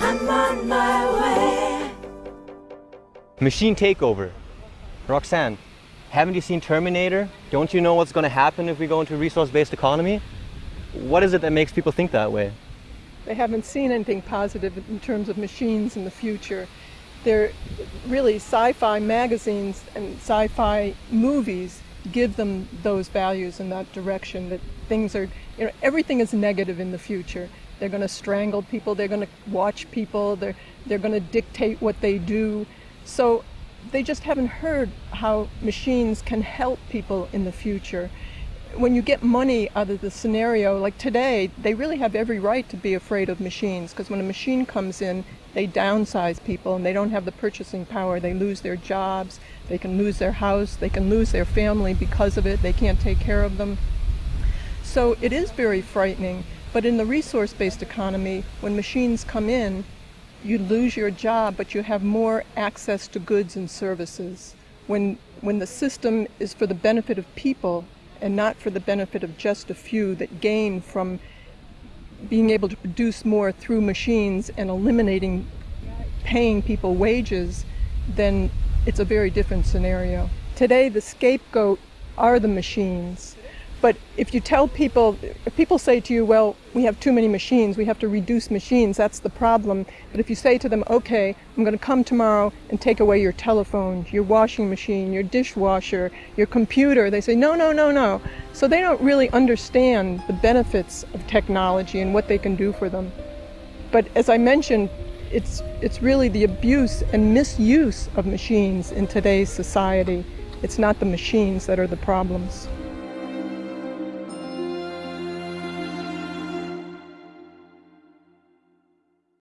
I'm on my way. Machine takeover. Roxanne, haven't you seen Terminator? Don't you know what's going to happen if we go into a resource-based economy? What is it that makes people think that way? They haven't seen anything positive in terms of machines in the future. They're really sci-fi magazines and sci-fi movies give them those values in that direction that things are you know everything is negative in the future. They're going to strangle people they're going to watch people they're they're going to dictate what they do. So they just haven't heard how machines can help people in the future when you get money out of the scenario, like today, they really have every right to be afraid of machines because when a machine comes in, they downsize people and they don't have the purchasing power. They lose their jobs, they can lose their house, they can lose their family because of it. They can't take care of them. So it is very frightening. But in the resource-based economy, when machines come in, you lose your job, but you have more access to goods and services. When, when the system is for the benefit of people, and not for the benefit of just a few that gain from being able to produce more through machines and eliminating paying people wages, then it's a very different scenario. Today, the scapegoat are the machines. But if you tell people, if people say to you, well, we have too many machines, we have to reduce machines, that's the problem. But if you say to them, okay, I'm going to come tomorrow and take away your telephone, your washing machine, your dishwasher, your computer, they say, no, no, no, no. So they don't really understand the benefits of technology and what they can do for them. But as I mentioned, it's, it's really the abuse and misuse of machines in today's society. It's not the machines that are the problems.